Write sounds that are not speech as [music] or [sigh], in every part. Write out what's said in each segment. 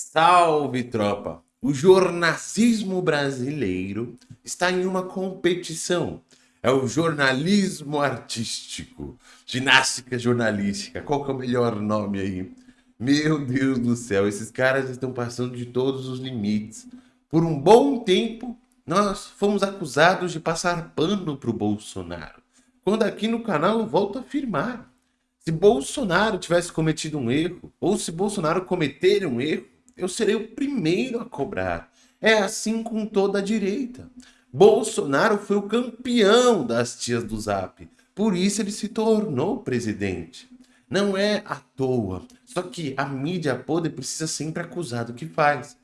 Salve, tropa! O jornalismo brasileiro está em uma competição. É o jornalismo artístico, ginástica jornalística. Qual que é o melhor nome aí? Meu Deus do céu, esses caras estão passando de todos os limites. Por um bom tempo, nós fomos acusados de passar pano para o Bolsonaro. Quando aqui no canal eu volto a afirmar. Se Bolsonaro tivesse cometido um erro, ou se Bolsonaro cometer um erro, eu serei o primeiro a cobrar. É assim com toda a direita. Bolsonaro foi o campeão das tias do Zap. Por isso ele se tornou presidente. Não é à toa. Só que a mídia podre precisa sempre acusar do que faz.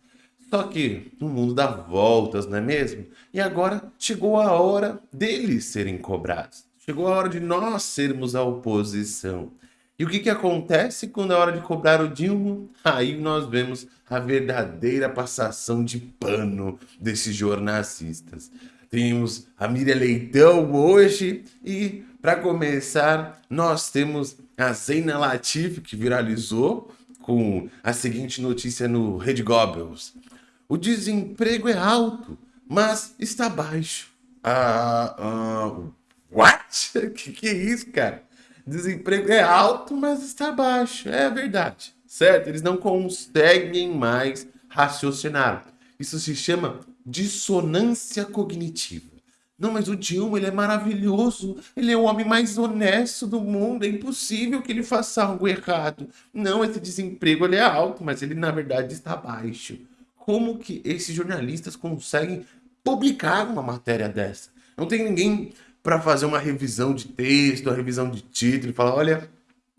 Só que o mundo dá voltas, não é mesmo? E agora chegou a hora deles serem cobrados. Chegou a hora de nós sermos a oposição. E o que, que acontece quando é hora de cobrar o Dilma? [laughs] Aí nós vemos a verdadeira passação de pano desses jornalistas. Temos a Miriam Leitão hoje e, para começar, nós temos a Zeina Latif, que viralizou com a seguinte notícia no Red Goebbels. O desemprego é alto, mas está baixo. Ah, ah [laughs] what? Que que é isso, cara? Desemprego é alto, mas está baixo. É verdade, certo? Eles não conseguem mais raciocinar. Isso se chama dissonância cognitiva. Não, mas o Dilma, ele é maravilhoso. Ele é o homem mais honesto do mundo. É impossível que ele faça algo errado. Não, esse desemprego ele é alto, mas ele na verdade está baixo. Como que esses jornalistas conseguem publicar uma matéria dessa? Não tem ninguém para fazer uma revisão de texto, uma revisão de título, e falar, olha,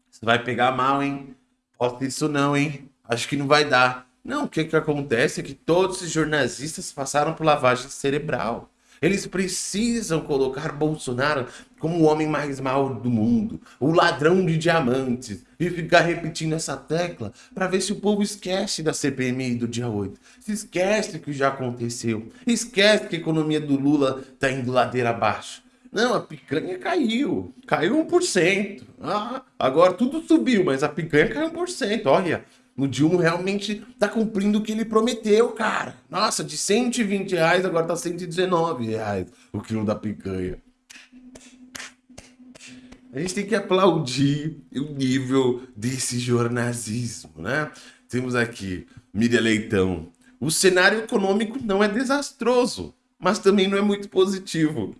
você vai pegar mal, hein? Posta isso não, hein? Acho que não vai dar. Não, o que que acontece é que todos os jornalistas passaram por lavagem cerebral. Eles precisam colocar Bolsonaro como o homem mais mau do mundo, o ladrão de diamantes, e ficar repetindo essa tecla para ver se o povo esquece da CPMI do dia 8. Se esquece que já aconteceu. Esquece que a economia do Lula está indo ladeira abaixo. Não, a picanha caiu. Caiu 1%. Ah, agora tudo subiu, mas a picanha caiu 1%. Olha, o Dilma realmente tá cumprindo o que ele prometeu, cara. Nossa, de 120 reais agora tá 119 reais o quilo da picanha. A gente tem que aplaudir o nível desse jornalismo, né? Temos aqui Miriam Leitão. O cenário econômico não é desastroso, mas também não é muito positivo.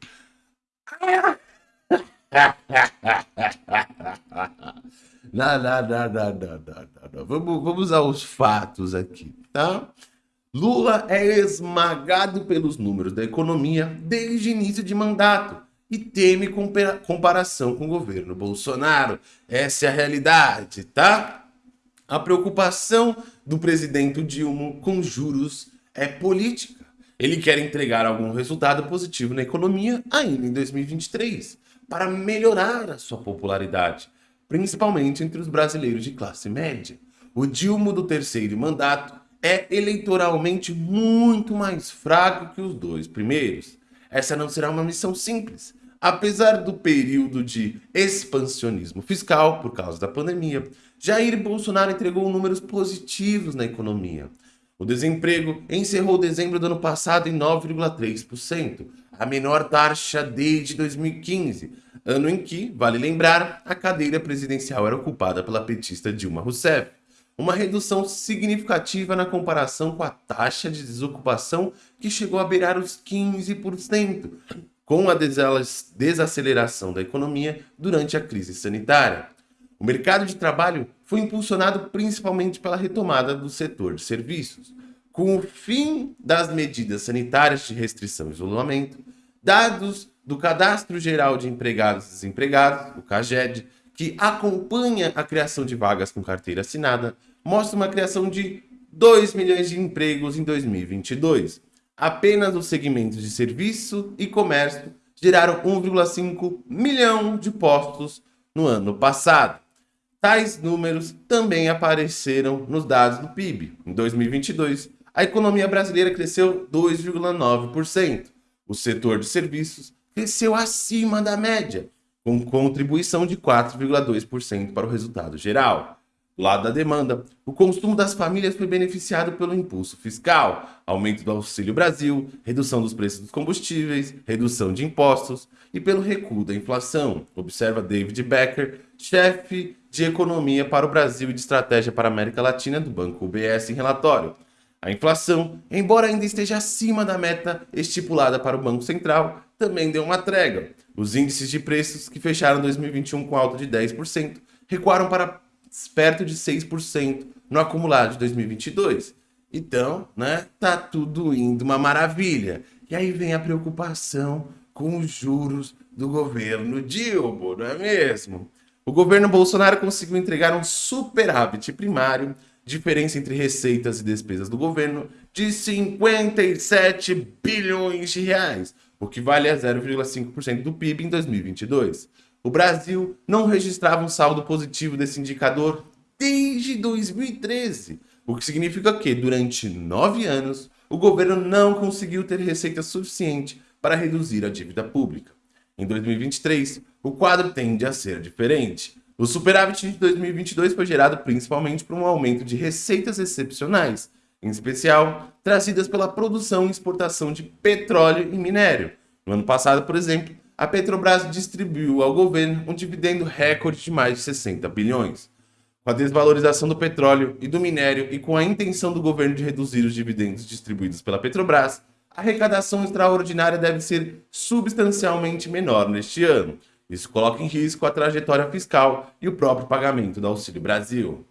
Não, não, não, não, não, não, Vamos, vamos aos fatos aqui, tá? Lula é esmagado pelos números da economia desde início de mandato e teme comparação com o governo Bolsonaro. Essa é a realidade, tá? A preocupação do presidente Dilma com juros é política. Ele quer entregar algum resultado positivo na economia ainda em 2023, para melhorar a sua popularidade, principalmente entre os brasileiros de classe média. O Dilma do terceiro mandato é eleitoralmente muito mais fraco que os dois primeiros. Essa não será uma missão simples. Apesar do período de expansionismo fiscal por causa da pandemia, Jair Bolsonaro entregou números positivos na economia. O desemprego encerrou dezembro do ano passado em 9,3%, a menor taxa desde 2015, ano em que, vale lembrar, a cadeira presidencial era ocupada pela petista Dilma Rousseff. Uma redução significativa na comparação com a taxa de desocupação que chegou a beirar os 15%, com a desaceleração da economia durante a crise sanitária. O mercado de trabalho foi impulsionado principalmente pela retomada do setor de serviços. Com o fim das medidas sanitárias de restrição e isolamento, dados do Cadastro Geral de Empregados e Desempregados, o CAGED, que acompanha a criação de vagas com carteira assinada, mostra uma criação de 2 milhões de empregos em 2022. Apenas os segmentos de serviço e comércio geraram 1,5 milhão de postos no ano passado. Tais números também apareceram nos dados do PIB. Em 2022, a economia brasileira cresceu 2,9%. O setor de serviços cresceu acima da média, com contribuição de 4,2% para o resultado geral. Do lado da demanda, o consumo das famílias foi beneficiado pelo impulso fiscal, aumento do Auxílio Brasil, redução dos preços dos combustíveis, redução de impostos e pelo recuo da inflação, observa David Becker, chefe de economia para o Brasil e de estratégia para a América Latina do Banco UBS em relatório. A inflação, embora ainda esteja acima da meta estipulada para o Banco Central, também deu uma trégua. Os índices de preços que fecharam 2021 com alta de 10% recuaram para perto de 6% no acumulado de 2022. Então, né, tá tudo indo uma maravilha. E aí vem a preocupação com os juros do governo Dilma, não é mesmo? O governo Bolsonaro conseguiu entregar um superávit primário, diferença entre receitas e despesas do governo, de 57 bilhões de reais, o que vale a 0,5% do PIB em 2022. O Brasil não registrava um saldo positivo desse indicador desde 2013, o que significa que, durante nove anos, o governo não conseguiu ter receita suficiente para reduzir a dívida pública. Em 2023, o quadro tende a ser diferente. O superávit de 2022 foi gerado principalmente por um aumento de receitas excepcionais, em especial trazidas pela produção e exportação de petróleo e minério. No ano passado, por exemplo, a Petrobras distribuiu ao governo um dividendo recorde de mais de 60 bilhões. Com a desvalorização do petróleo e do minério e com a intenção do governo de reduzir os dividendos distribuídos pela Petrobras, a arrecadação extraordinária deve ser substancialmente menor neste ano. Isso coloca em risco a trajetória fiscal e o próprio pagamento do Auxílio Brasil.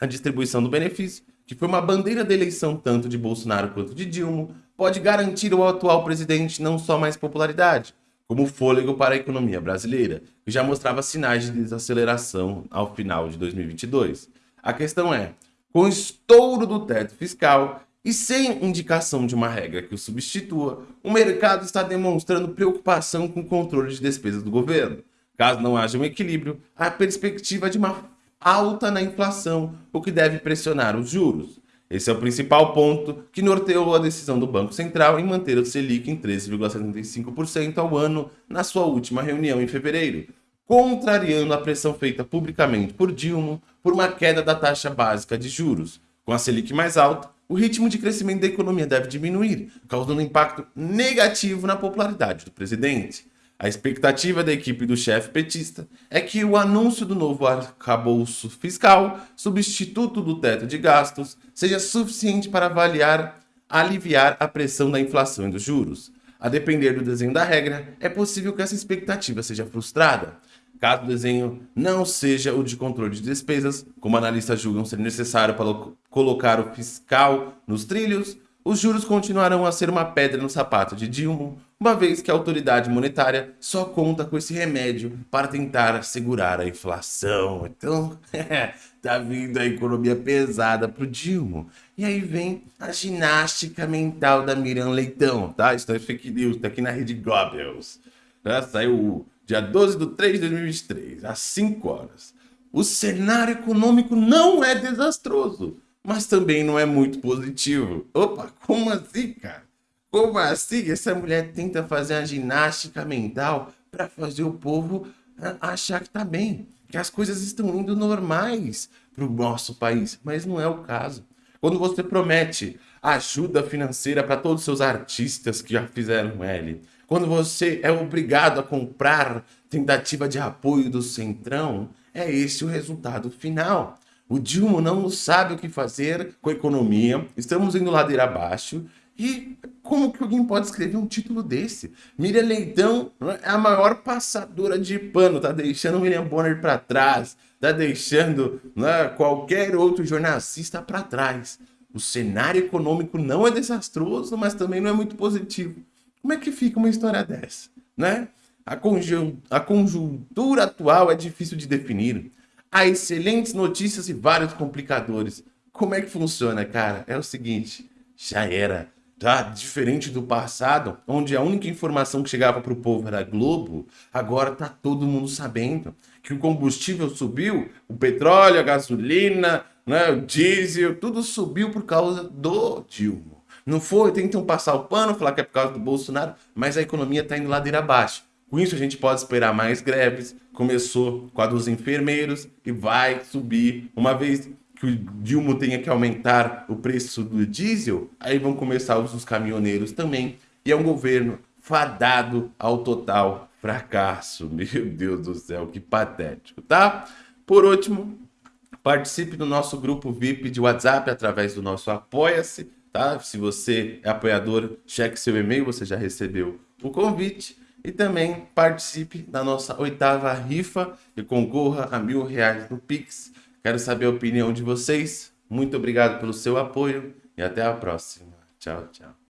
A distribuição do benefício, que foi uma bandeira da eleição tanto de Bolsonaro quanto de Dilma, pode garantir ao atual presidente não só mais popularidade, como fôlego para a economia brasileira, que já mostrava sinais de desaceleração ao final de 2022. A questão é, com o estouro do teto fiscal e sem indicação de uma regra que o substitua, o mercado está demonstrando preocupação com o controle de despesas do governo. Caso não haja um equilíbrio, há a perspectiva de uma alta na inflação, o que deve pressionar os juros. Esse é o principal ponto que norteou a decisão do Banco Central em manter o Selic em 13,75% ao ano na sua última reunião em fevereiro, contrariando a pressão feita publicamente por Dilma por uma queda da taxa básica de juros. Com a Selic mais alta, o ritmo de crescimento da economia deve diminuir, causando impacto negativo na popularidade do presidente. A expectativa da equipe do chefe petista é que o anúncio do novo arcabouço fiscal, substituto do teto de gastos, seja suficiente para avaliar, aliviar a pressão da inflação e dos juros. A depender do desenho da regra, é possível que essa expectativa seja frustrada. Caso o desenho não seja o de controle de despesas, como analistas julgam ser necessário para colocar o fiscal nos trilhos, os juros continuarão a ser uma pedra no sapato de Dilma, uma vez que a autoridade monetária só conta com esse remédio para tentar segurar a inflação. Então, [laughs] tá vindo a economia pesada pro Dilma. E aí vem a ginástica mental da Miriam Leitão, tá? Isso é fake news, tá aqui na rede Goebbels. Já saiu dia 12 de 3 de 2023, às 5 horas. O cenário econômico não é desastroso mas também não é muito positivo. Opa, como assim, cara? Como assim? Essa mulher tenta fazer a ginástica mental para fazer o povo ah, achar que tá bem, que as coisas estão indo normais para o nosso país, mas não é o caso. Quando você promete ajuda financeira para todos os seus artistas que já fizeram L, quando você é obrigado a comprar tentativa de apoio do Centrão, é esse o resultado final. O Dilma não sabe o que fazer com a economia, estamos indo ladeira abaixo. E como que alguém pode escrever um título desse? Miriam Leitão é a maior passadora de pano, tá deixando o William Bonner para trás, tá deixando né, qualquer outro jornalista para trás. O cenário econômico não é desastroso, mas também não é muito positivo. Como é que fica uma história dessa? Né? A, a conjuntura atual é difícil de definir. Há excelentes notícias e vários complicadores. Como é que funciona, cara? É o seguinte, já era. Tá? Diferente do passado, onde a única informação que chegava para o povo era Globo, agora tá todo mundo sabendo que o combustível subiu, o petróleo, a gasolina, né, o diesel, tudo subiu por causa do Dilma. Não foi? Tentam passar o pano, falar que é por causa do Bolsonaro, mas a economia está indo ladeira abaixo. Com isso, a gente pode esperar mais greves. Começou com a dos enfermeiros e vai subir. Uma vez que o Dilma tenha que aumentar o preço do diesel, aí vão começar os caminhoneiros também. E é um governo fadado ao total fracasso. [laughs] Meu Deus do céu, que patético, tá? Por último, participe do nosso grupo VIP de WhatsApp através do nosso Apoia-se, tá? Se você é apoiador, cheque seu e-mail, você já recebeu o convite. E também participe da nossa oitava rifa e concorra a mil reais no Pix. Quero saber a opinião de vocês. Muito obrigado pelo seu apoio e até a próxima. Tchau, tchau.